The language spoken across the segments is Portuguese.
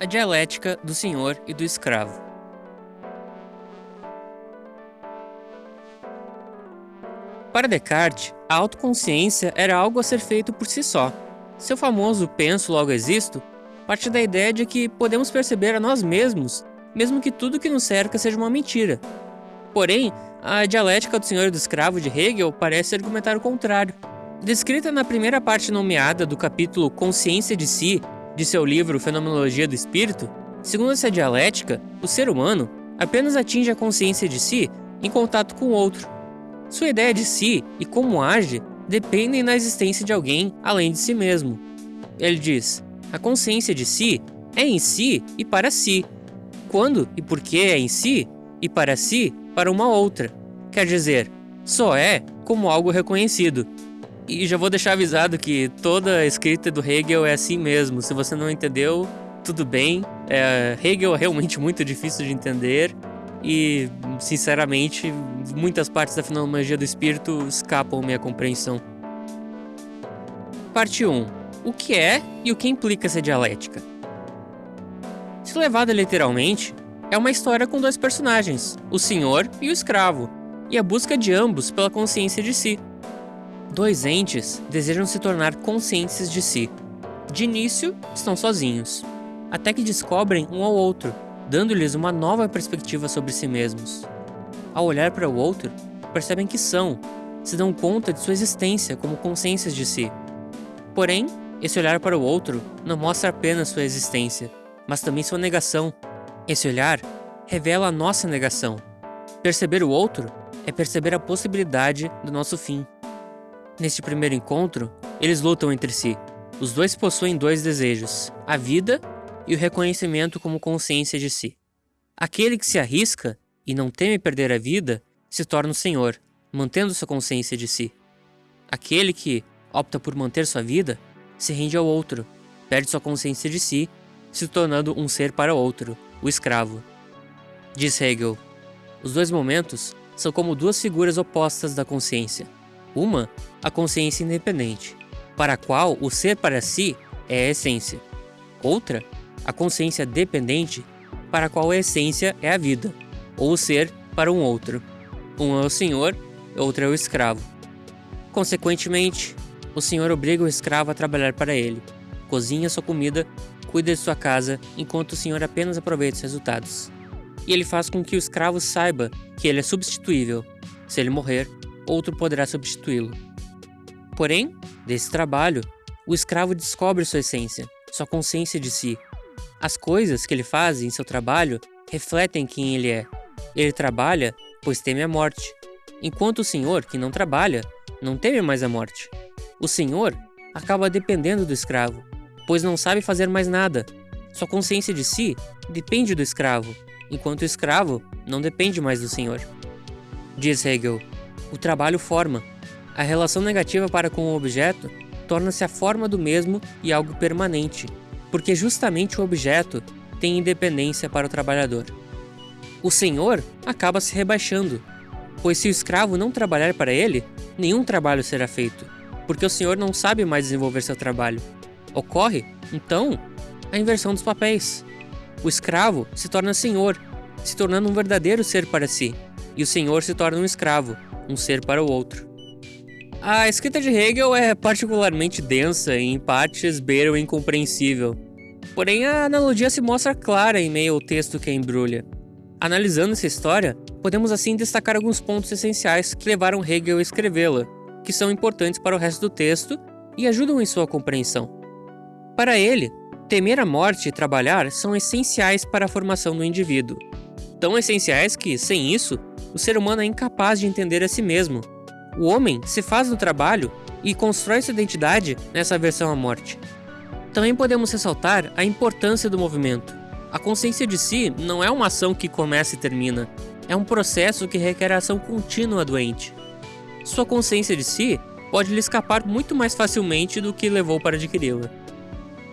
a dialética do senhor e do escravo. Para Descartes, a autoconsciência era algo a ser feito por si só. Seu famoso penso logo existo parte da ideia de que podemos perceber a nós mesmos, mesmo que tudo que nos cerca seja uma mentira. Porém, a dialética do senhor e do escravo de Hegel parece argumentar o contrário. Descrita na primeira parte nomeada do capítulo Consciência de Si, de seu livro Fenomenologia do Espírito, segundo essa dialética, o ser humano apenas atinge a consciência de si em contato com o outro. Sua ideia de si e como age dependem da existência de alguém além de si mesmo. Ele diz: a consciência de si é em si e para si. Quando e por que é em si e para si para uma outra. Quer dizer, só é como algo reconhecido, e já vou deixar avisado que toda a escrita do Hegel é assim mesmo. Se você não entendeu, tudo bem. É, Hegel é realmente muito difícil de entender e, sinceramente, muitas partes da fenomenologia do espírito escapam minha compreensão. Parte 1. O que é e o que implica essa dialética? Se levada literalmente, é uma história com dois personagens, o senhor e o escravo, e a busca de ambos pela consciência de si. Dois entes desejam se tornar conscientes de si. De início, estão sozinhos, até que descobrem um ao outro, dando-lhes uma nova perspectiva sobre si mesmos. Ao olhar para o outro, percebem que são, se dão conta de sua existência como consciências de si. Porém, esse olhar para o outro não mostra apenas sua existência, mas também sua negação. Esse olhar revela a nossa negação. Perceber o outro é perceber a possibilidade do nosso fim. Neste primeiro encontro, eles lutam entre si. Os dois possuem dois desejos, a vida e o reconhecimento como consciência de si. Aquele que se arrisca e não teme perder a vida se torna o senhor, mantendo sua consciência de si. Aquele que opta por manter sua vida se rende ao outro, perde sua consciência de si, se tornando um ser para o outro, o escravo. Diz Hegel: os dois momentos são como duas figuras opostas da consciência. Uma, a consciência independente, para a qual o ser para si é a essência. Outra, a consciência dependente, para a qual a essência é a vida, ou o ser para um outro. Um é o senhor, outro é o escravo. Consequentemente, o senhor obriga o escravo a trabalhar para ele, cozinha sua comida, cuida de sua casa, enquanto o senhor apenas aproveita os resultados. E ele faz com que o escravo saiba que ele é substituível. Se ele morrer, outro poderá substituí-lo. Porém, desse trabalho, o escravo descobre sua essência, sua consciência de si. As coisas que ele faz em seu trabalho refletem quem ele é. Ele trabalha, pois teme a morte, enquanto o senhor, que não trabalha, não teme mais a morte. O senhor acaba dependendo do escravo, pois não sabe fazer mais nada. Sua consciência de si depende do escravo, enquanto o escravo não depende mais do senhor. Diz Hegel, o trabalho forma. A relação negativa para com o objeto torna-se a forma do mesmo e algo permanente, porque justamente o objeto tem independência para o trabalhador. O senhor acaba se rebaixando, pois se o escravo não trabalhar para ele, nenhum trabalho será feito, porque o senhor não sabe mais desenvolver seu trabalho. Ocorre, então, a inversão dos papéis. O escravo se torna senhor, se tornando um verdadeiro ser para si, e o senhor se torna um escravo, um ser para o outro. A escrita de Hegel é particularmente densa e em partes beira o incompreensível. Porém, a analogia se mostra clara em meio ao texto que a embrulha. Analisando essa história, podemos assim destacar alguns pontos essenciais que levaram Hegel a escrevê-la, que são importantes para o resto do texto e ajudam em sua compreensão. Para ele, temer a morte e trabalhar são essenciais para a formação do indivíduo. Tão essenciais que, sem isso, o ser humano é incapaz de entender a si mesmo. O homem se faz no trabalho e constrói sua identidade nessa aversão à morte. Também podemos ressaltar a importância do movimento. A consciência de si não é uma ação que começa e termina, é um processo que requer ação contínua doente. Sua consciência de si pode lhe escapar muito mais facilmente do que levou para adquiri-la.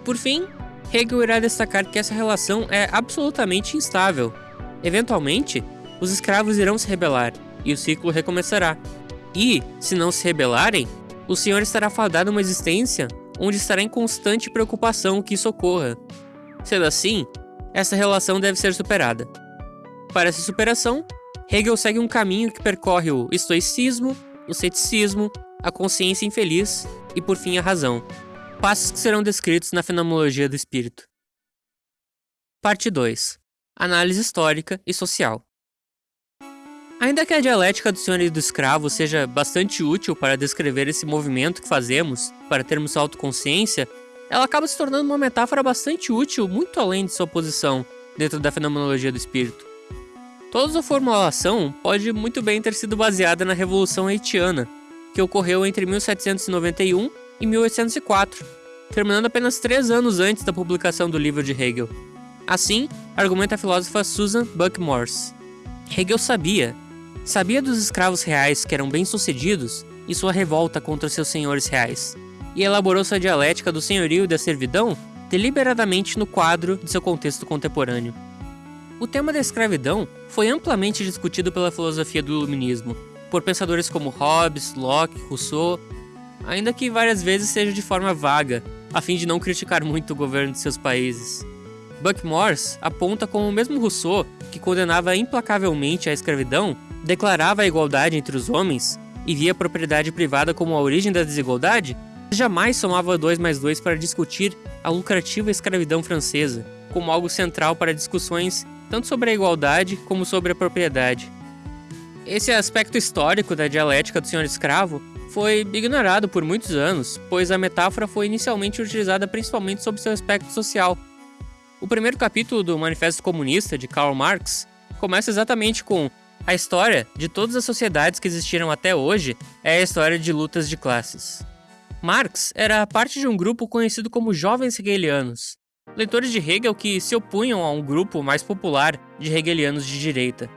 Por fim, Hegel irá destacar que essa relação é absolutamente instável. Eventualmente, os escravos irão se rebelar, e o ciclo recomeçará. E, se não se rebelarem, o Senhor estará fadado a uma existência onde estará em constante preocupação que isso ocorra. Sendo assim, essa relação deve ser superada. Para essa superação, Hegel segue um caminho que percorre o estoicismo, o ceticismo, a consciência infeliz e, por fim, a razão. Passos que serão descritos na Fenomenologia do Espírito. Parte 2 Análise histórica e social. Ainda que a dialética do senhor e do escravo seja bastante útil para descrever esse movimento que fazemos para termos autoconsciência, ela acaba se tornando uma metáfora bastante útil muito além de sua posição dentro da fenomenologia do espírito. Toda sua formulação pode muito bem ter sido baseada na Revolução Haitiana, que ocorreu entre 1791 e 1804, terminando apenas três anos antes da publicação do livro de Hegel. Assim, argumenta a filósofa Susan Buck Morse. Hegel sabia, sabia dos escravos reais que eram bem-sucedidos e sua revolta contra seus senhores reais, e elaborou sua dialética do senhorio e da servidão deliberadamente no quadro de seu contexto contemporâneo. O tema da escravidão foi amplamente discutido pela filosofia do iluminismo, por pensadores como Hobbes, Locke, Rousseau, ainda que várias vezes seja de forma vaga, a fim de não criticar muito o governo de seus países. Buck Morse aponta como o mesmo Rousseau, que condenava implacavelmente a escravidão, declarava a igualdade entre os homens e via a propriedade privada como a origem da desigualdade, jamais somava 2 mais 2 para discutir a lucrativa escravidão francesa, como algo central para discussões tanto sobre a igualdade como sobre a propriedade. Esse aspecto histórico da dialética do senhor escravo foi ignorado por muitos anos, pois a metáfora foi inicialmente utilizada principalmente sobre seu aspecto social. O primeiro capítulo do Manifesto Comunista de Karl Marx começa exatamente com a história de todas as sociedades que existiram até hoje é a história de lutas de classes. Marx era parte de um grupo conhecido como Jovens Hegelianos, leitores de Hegel que se opunham a um grupo mais popular de hegelianos de direita.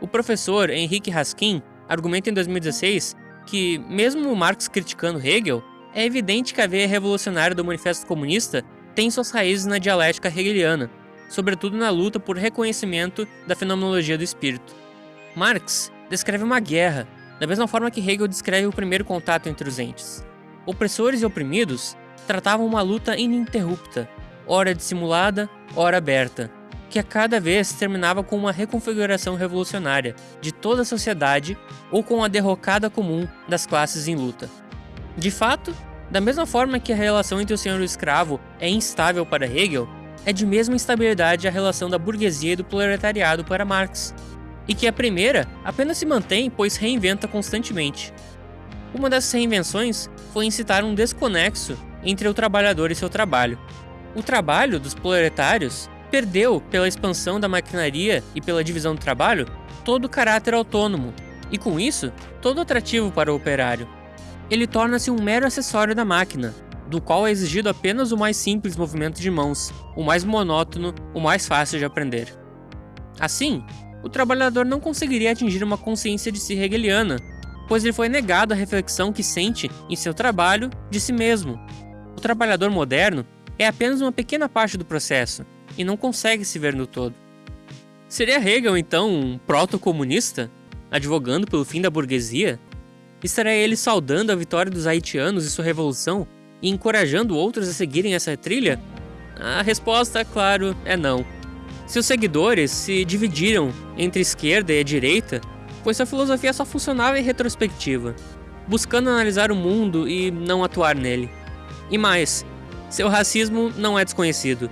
O professor Henrique Raskin argumenta em 2016 que, mesmo Marx criticando Hegel, é evidente que a veia revolucionária do Manifesto Comunista tem suas raízes na dialética hegeliana, sobretudo na luta por reconhecimento da fenomenologia do espírito. Marx descreve uma guerra, da mesma forma que Hegel descreve o primeiro contato entre os entes. Opressores e oprimidos tratavam uma luta ininterrupta, ora dissimulada, ora aberta, que a cada vez terminava com uma reconfiguração revolucionária de toda a sociedade ou com a derrocada comum das classes em luta. De fato, da mesma forma que a relação entre o senhor e o escravo é instável para Hegel, é de mesma instabilidade a relação da burguesia e do proletariado para Marx, e que a primeira apenas se mantém pois reinventa constantemente. Uma dessas reinvenções foi incitar um desconexo entre o trabalhador e seu trabalho. O trabalho dos proletários perdeu, pela expansão da maquinaria e pela divisão do trabalho, todo o caráter autônomo, e com isso, todo atrativo para o operário. Ele torna-se um mero acessório da máquina, do qual é exigido apenas o mais simples movimento de mãos, o mais monótono, o mais fácil de aprender. Assim, o trabalhador não conseguiria atingir uma consciência de si hegeliana, pois lhe foi negado a reflexão que sente em seu trabalho de si mesmo. O trabalhador moderno é apenas uma pequena parte do processo, e não consegue se ver no todo. Seria Hegel, então, um proto-comunista, advogando pelo fim da burguesia? Estaria ele saudando a vitória dos haitianos e sua revolução e encorajando outros a seguirem essa trilha? A resposta, claro, é não. Seus seguidores se dividiram entre esquerda e direita, pois sua filosofia só funcionava em retrospectiva, buscando analisar o mundo e não atuar nele. E mais, seu racismo não é desconhecido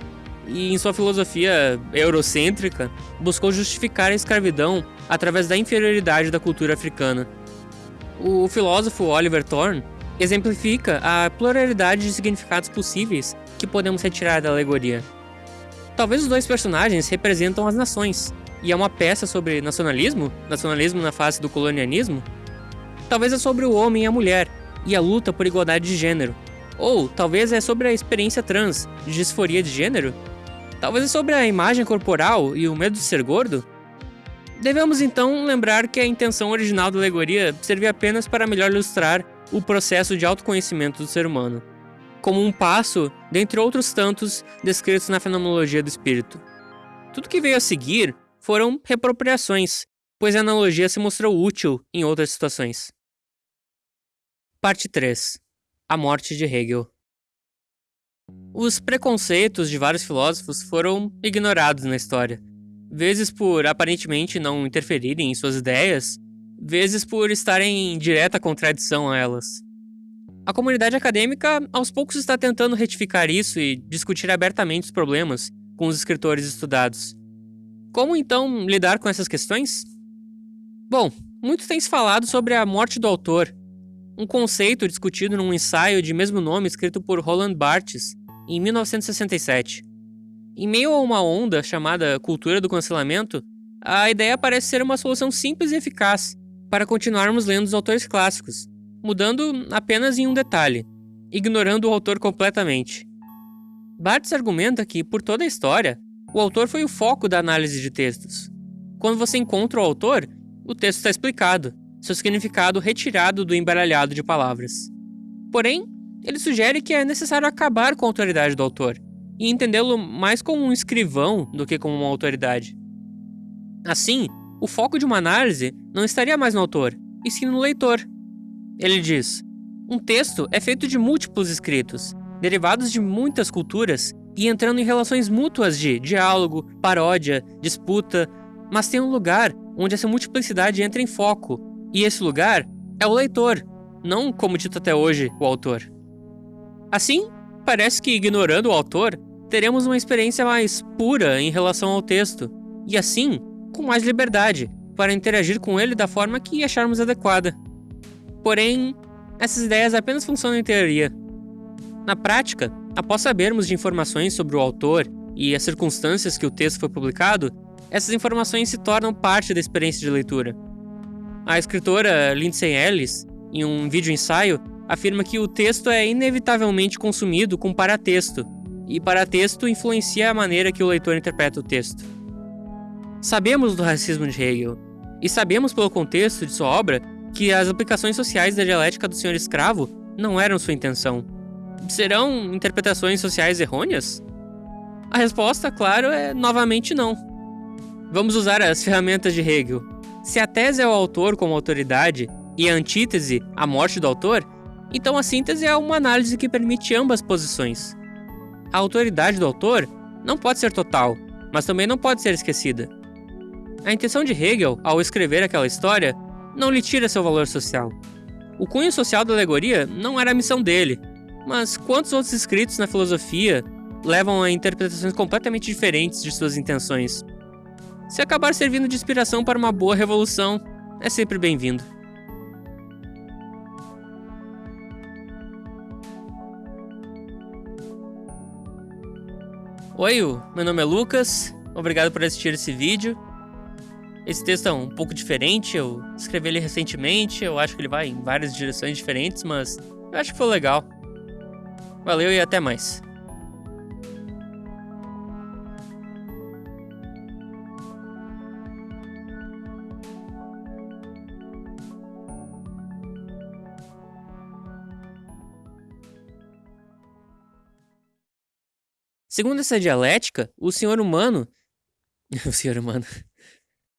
e, em sua filosofia eurocêntrica, buscou justificar a escravidão através da inferioridade da cultura africana. O filósofo Oliver Thorne exemplifica a pluralidade de significados possíveis que podemos retirar da alegoria. Talvez os dois personagens representam as nações, e é uma peça sobre nacionalismo, nacionalismo na face do colonialismo. Talvez é sobre o homem e a mulher, e a luta por igualdade de gênero. Ou talvez é sobre a experiência trans, de disforia de gênero, Talvez sobre a imagem corporal e o medo de ser gordo? Devemos então lembrar que a intenção original da alegoria servia apenas para melhor ilustrar o processo de autoconhecimento do ser humano, como um passo dentre outros tantos descritos na fenomenologia do espírito. Tudo que veio a seguir foram repropriações, pois a analogia se mostrou útil em outras situações. Parte 3 A morte de Hegel Os preconceitos de vários filósofos foram ignorados na história, vezes por aparentemente não interferirem em suas ideias, vezes por estarem em direta contradição a elas. A comunidade acadêmica aos poucos está tentando retificar isso e discutir abertamente os problemas com os escritores estudados. Como então lidar com essas questões? Bom, muito tem se falado sobre a morte do autor, um conceito discutido num ensaio de mesmo nome escrito por Roland Barthes em 1967. Em meio a uma onda chamada cultura do cancelamento, a ideia parece ser uma solução simples e eficaz para continuarmos lendo os autores clássicos, mudando apenas em um detalhe, ignorando o autor completamente. Barthes argumenta que, por toda a história, o autor foi o foco da análise de textos. Quando você encontra o autor, o texto está explicado, seu significado retirado do embaralhado de palavras. Porém, ele sugere que é necessário acabar com a autoridade do autor e entendê-lo mais como um escrivão do que como uma autoridade. Assim, o foco de uma análise não estaria mais no autor, e sim no leitor. Ele diz: um texto é feito de múltiplos escritos, derivados de muitas culturas e entrando em relações mútuas de diálogo, paródia, disputa, mas tem um lugar onde essa multiplicidade entra em foco, e esse lugar é o leitor, não, como dito até hoje, o autor. Assim, parece que ignorando o autor, teremos uma experiência mais pura em relação ao texto, e assim, com mais liberdade para interagir com ele da forma que acharmos adequada. Porém, essas ideias apenas funcionam em teoria. Na prática, após sabermos de informações sobre o autor e as circunstâncias que o texto foi publicado, essas informações se tornam parte da experiência de leitura. A escritora Lindsay Ellis, em um vídeo ensaio, afirma que o texto é inevitavelmente consumido com paratexto, e paratexto influencia a maneira que o leitor interpreta o texto. Sabemos do racismo de Hegel, e sabemos pelo contexto de sua obra que as aplicações sociais da dialética do senhor escravo não eram sua intenção. Serão interpretações sociais errôneas? A resposta, claro, é novamente não. Vamos usar as ferramentas de Hegel. Se a tese é o autor como autoridade e a antítese a morte do autor, então a síntese é uma análise que permite ambas posições. A autoridade do autor não pode ser total, mas também não pode ser esquecida. A intenção de Hegel, ao escrever aquela história, não lhe tira seu valor social. O cunho social da alegoria não era a missão dele, mas quantos outros escritos na filosofia levam a interpretações completamente diferentes de suas intenções? Se acabar servindo de inspiração para uma boa revolução, é sempre bem-vindo. Oi, meu nome é Lucas, obrigado por assistir esse vídeo. Esse texto é um pouco diferente, eu escrevi ele recentemente, eu acho que ele vai em várias direções diferentes, mas eu acho que foi legal. Valeu e até mais. Segundo essa dialética, o senhor humano. o senhor humano.